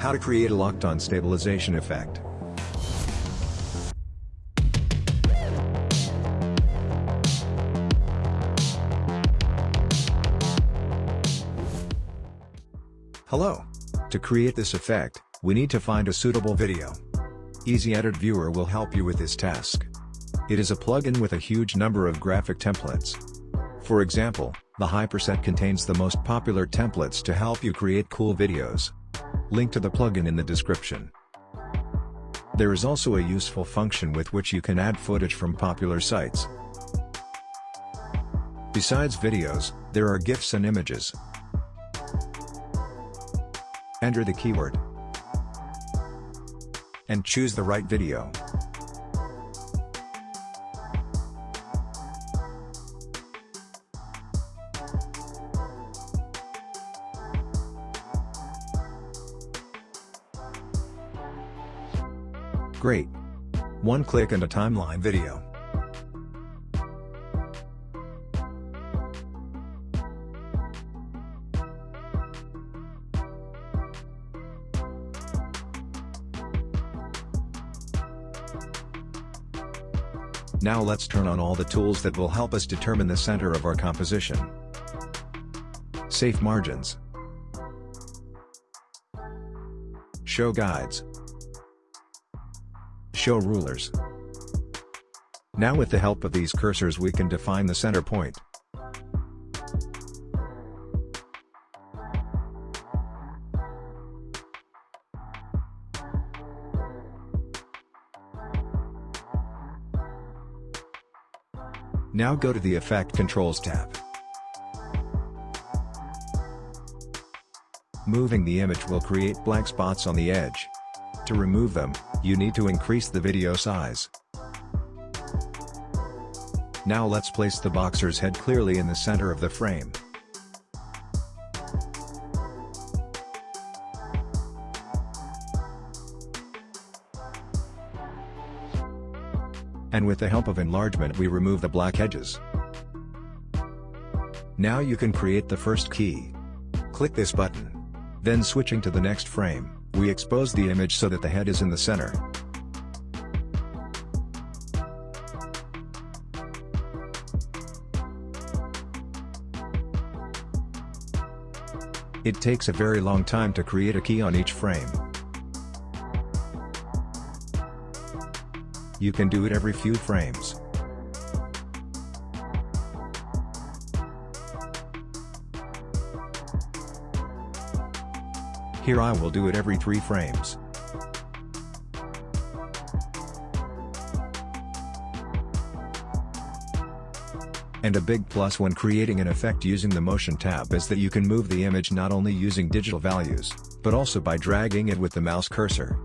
How to create a locked-on stabilization effect. Hello. To create this effect, we need to find a suitable video. Easy Edit Viewer will help you with this task. It is a plugin with a huge number of graphic templates. For example, the Hyperset contains the most popular templates to help you create cool videos. Link to the plugin in the description. There is also a useful function with which you can add footage from popular sites. Besides videos, there are GIFs and images. Enter the keyword and choose the right video. Great! One click and a timeline video. Now let's turn on all the tools that will help us determine the center of our composition. Safe margins. Show guides. Show rulers. Now with the help of these cursors we can define the center point. Now go to the Effect Controls tab. Moving the image will create black spots on the edge. To remove them, you need to increase the video size. Now let's place the boxer's head clearly in the center of the frame. and with the help of enlargement we remove the black edges. Now you can create the first key. Click this button. Then switching to the next frame, we expose the image so that the head is in the center. It takes a very long time to create a key on each frame. You can do it every few frames. Here I will do it every 3 frames. And a big plus when creating an effect using the Motion tab is that you can move the image not only using digital values, but also by dragging it with the mouse cursor.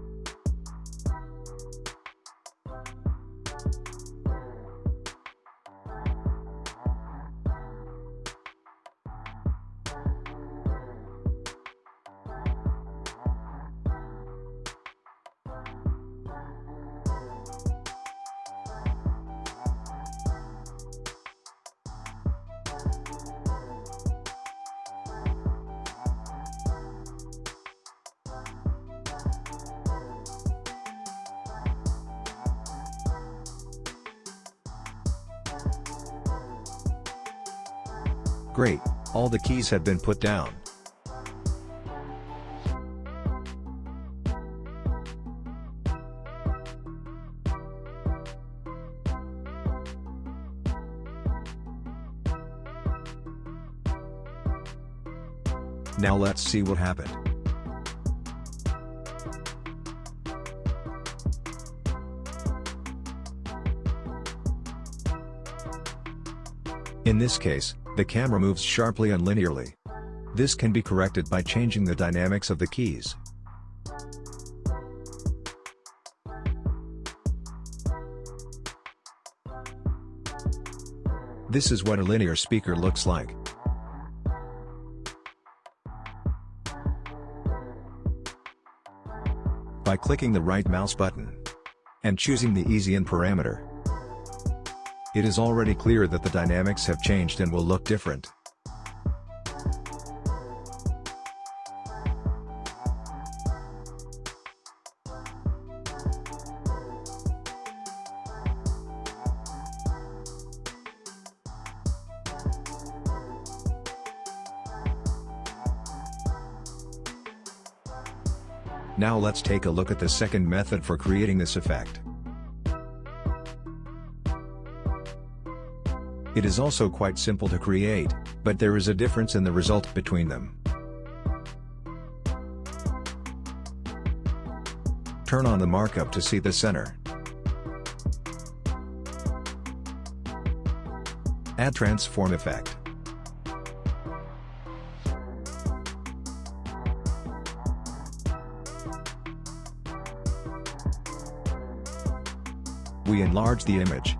Great, all the keys have been put down. Now let's see what happened. In this case, the camera moves sharply and linearly. This can be corrected by changing the dynamics of the keys. This is what a linear speaker looks like. By clicking the right mouse button and choosing the Ease In parameter, it is already clear that the dynamics have changed and will look different. Now let's take a look at the second method for creating this effect. It is also quite simple to create, but there is a difference in the result between them. Turn on the markup to see the center. Add transform effect. We enlarge the image.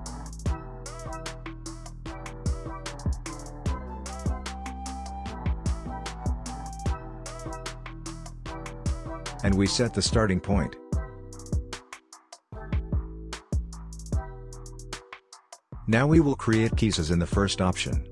And we set the starting point. Now we will create keys in the first option.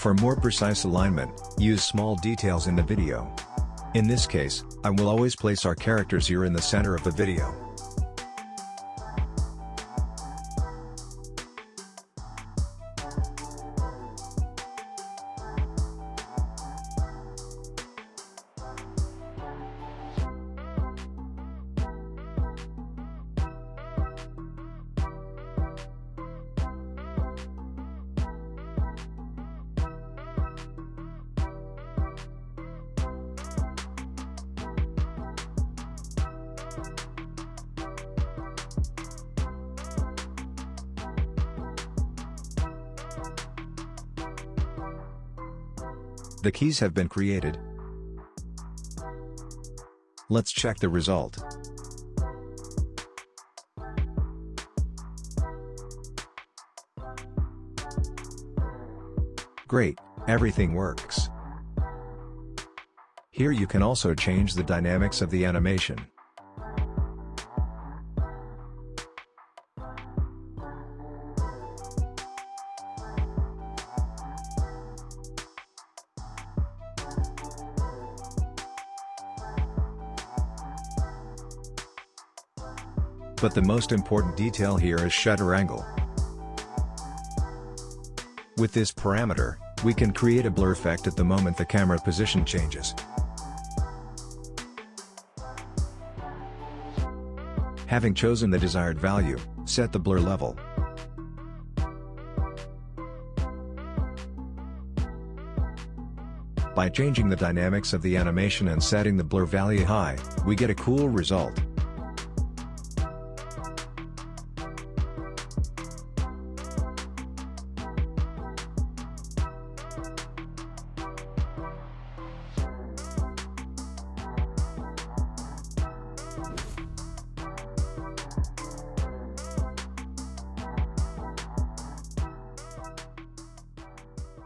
For more precise alignment, use small details in the video. In this case, I will always place our characters here in the center of the video. The keys have been created. Let's check the result. Great, everything works. Here you can also change the dynamics of the animation. But the most important detail here is shutter angle. With this parameter, we can create a blur effect at the moment the camera position changes. Having chosen the desired value, set the blur level. By changing the dynamics of the animation and setting the blur value high, we get a cool result.